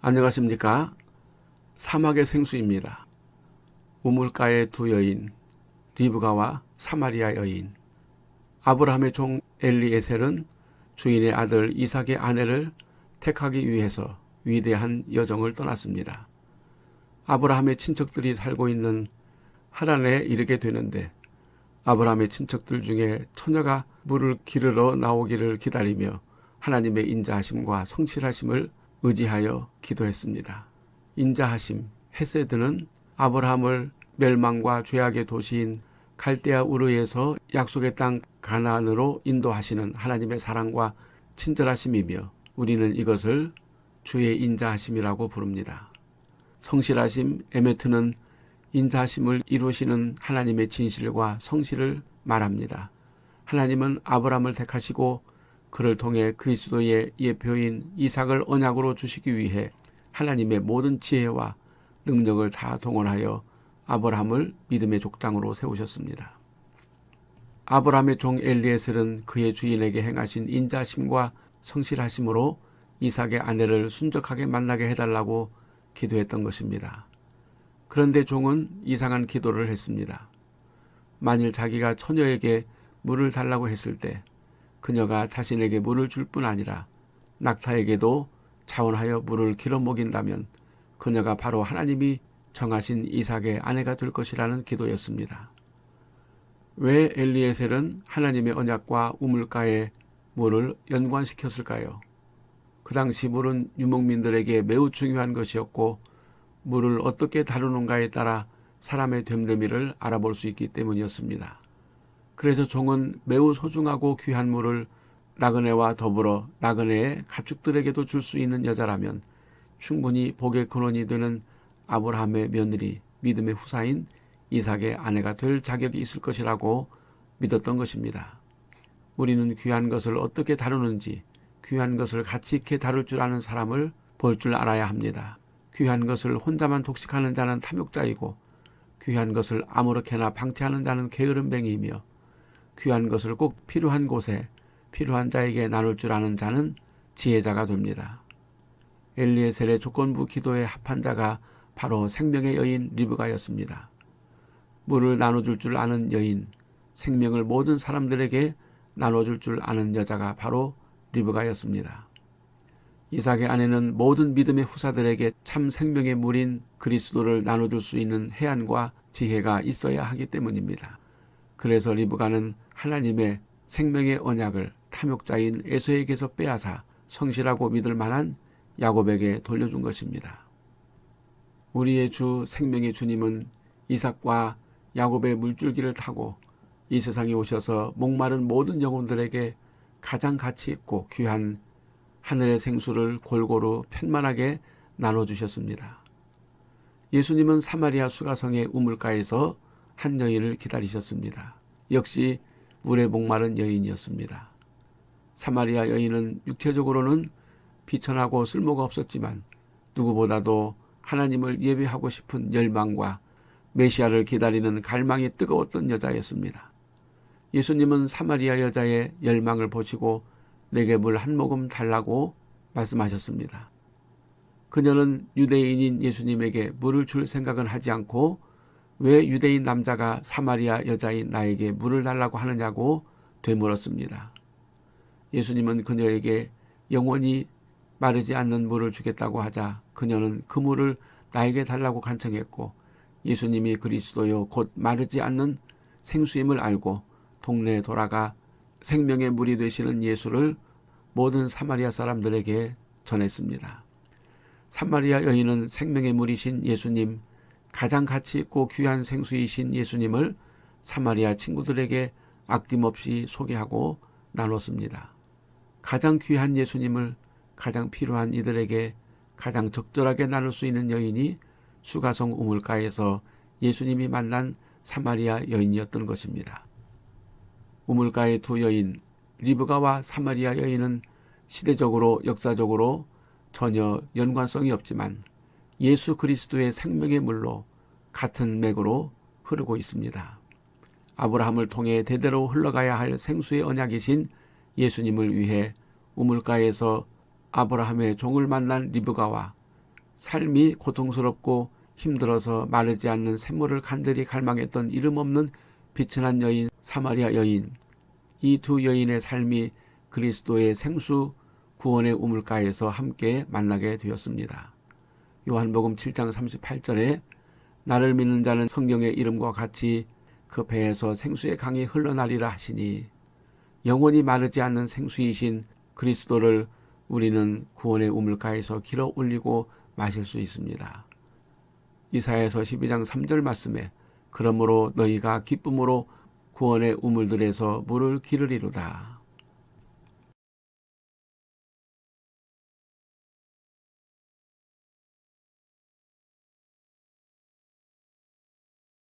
안녕하십니까 사막의 생수입니다. 우물가의 두 여인 리브가와 사마리아 여인 아브라함의 종 엘리에셀은 주인의 아들 이삭의 아내를 택하기 위해서 위대한 여정을 떠났습니다. 아브라함의 친척들이 살고 있는 하란에 이르게 되는데 아브라함의 친척들 중에 처녀가 물을 기르러 나오기를 기다리며 하나님의 인자하심과 성실하심을 의지하여 기도했습니다. 인자하심 헤세드는 아브라함을 멸망과 죄악의 도시인 갈대아 우르에서 약속의 땅 가나안으로 인도하시는 하나님의 사랑과 친절하심이며 우리는 이것을 주의 인자하심이라고 부릅니다. 성실하심 에메트는 인자하심을 이루시는 하나님의 진실과 성실을 말합니다. 하나님은 아브라함을 택하시고 그를 통해 그리스도의 예표인 이삭을 언약으로 주시기 위해 하나님의 모든 지혜와 능력을 다 동원하여 아브라함을 믿음의 족장으로 세우셨습니다. 아브라함의 종 엘리에셀은 그의 주인에게 행하신 인자심과 성실하심으로 이삭의 아내를 순적하게 만나게 해달라고 기도했던 것입니다. 그런데 종은 이상한 기도를 했습니다. 만일 자기가 처녀에게 물을 달라고 했을 때 그녀가 자신에게 물을 줄 뿐 아니라 낙타에게도 자원하여 물을 길어 먹인다면 그녀가 바로 하나님이 정하신 이삭의 아내가 될 것이라는 기도였습니다. 왜 엘리에셀은 하나님의 언약과 우물가에 물을 연관시켰을까요? 그 당시 물은 유목민들에게 매우 중요한 것이었고 물을 어떻게 다루는가에 따라 사람의 됨됨이를 알아볼 수 있기 때문이었습니다. 그래서 종은 매우 소중하고 귀한 물을 나그네와 더불어 나그네의 가축들에게도 줄 수 있는 여자라면 충분히 복의 근원이 되는 아브라함의 며느리 믿음의 후사인 이삭의 아내가 될 자격이 있을 것이라고 믿었던 것입니다. 우리는 귀한 것을 어떻게 다루는지 귀한 것을 가치 있게 다룰 줄 아는 사람을 볼 줄 알아야 합니다. 귀한 것을 혼자만 독식하는 자는 탐욕자이고 귀한 것을 아무렇게나 방치하는 자는 게으름뱅이이며 귀한 것을 꼭 필요한 곳에 필요한 자에게 나눌 줄 아는 자는 지혜자가 됩니다. 엘리에셀의 조건부 기도에 합한 자가 바로 생명의 여인 리브가였습니다. 물을 나눠줄 줄 아는 여인, 생명을 모든 사람들에게 나눠줄 줄 아는 여자가 바로 리브가였습니다. 이삭의 아내는 모든 믿음의 후사들에게 참 생명의 물인 그리스도를 나눠줄 수 있는 해안과 지혜가 있어야 하기 때문입니다. 그래서 리브가는 하나님의 생명의 언약을 탐욕자인 에서에게서 빼앗아 성실하고 믿을 만한 야곱에게 돌려준 것입니다. 우리의 주 생명의 주님은 이삭과 야곱의 물줄기를 타고 이 세상에 오셔서 목마른 모든 영혼들에게 가장 가치 있고 귀한 하늘의 생수를 골고루 편만하게 나눠주셨습니다. 예수님은 사마리아 수가성의 우물가에서 한 여인을 기다리셨습니다. 역시 물에 목마른 여인이었습니다. 사마리아 여인은 육체적으로는 비천하고 쓸모가 없었지만 누구보다도 하나님을 예배하고 싶은 열망과 메시아를 기다리는 갈망이 뜨거웠던 여자였습니다. 예수님은 사마리아 여자의 열망을 보시고 내게 물 한 모금 달라고 말씀하셨습니다. 그녀는 유대인인 예수님에게 물을 줄 생각은 하지 않고 왜 유대인 남자가 사마리아 여자인 나에게 물을 달라고 하느냐고 되물었습니다. 예수님은 그녀에게 영원히 마르지 않는 물을 주겠다고 하자 그녀는 그 물을 나에게 달라고 간청했고 예수님이 그리스도요 곧 마르지 않는 생수임을 알고 동네에 돌아가 생명의 물이 되시는 예수를 모든 사마리아 사람들에게 전했습니다. 사마리아 여인은 생명의 물이신 예수님, 가장 가치 있고 귀한 생수이신 예수님을 사마리아 친구들에게 아낌없이 소개하고 나눴습니다. 가장 귀한 예수님을 가장 필요한 이들에게 가장 적절하게 나눌 수 있는 여인이 수가성 우물가에서 예수님이 만난 사마리아 여인이었던 것입니다. 우물가의 두 여인 리브가와 사마리아 여인은 시대적으로 역사적으로 전혀 연관성이 없지만 예수 그리스도의 생명의 물로 같은 맥으로 흐르고 있습니다. 아브라함을 통해 대대로 흘러가야 할 생수의 언약이신 예수님을 위해 우물가에서 아브라함의 종을 만난 리브가와 삶이 고통스럽고 힘들어서 마르지 않는 샘물을 간절히 갈망했던 이름 없는 비천한 여인 사마리아 여인 이 두 여인의 삶이 그리스도의 생수 구원의 우물가에서 함께 만나게 되었습니다. 요한복음 7장 38절에 나를 믿는 자는 성경의 이름과 같이 그 배에서 생수의 강이 흘러나리라 하시니 영원히 마르지 않는 생수이신 그리스도를 우리는 구원의 우물가에서 길어 올리고 마실 수 있습니다. 이사야서 12장 3절 말씀에 그러므로 너희가 기쁨으로 구원의 우물들에서 물을 기르리로다.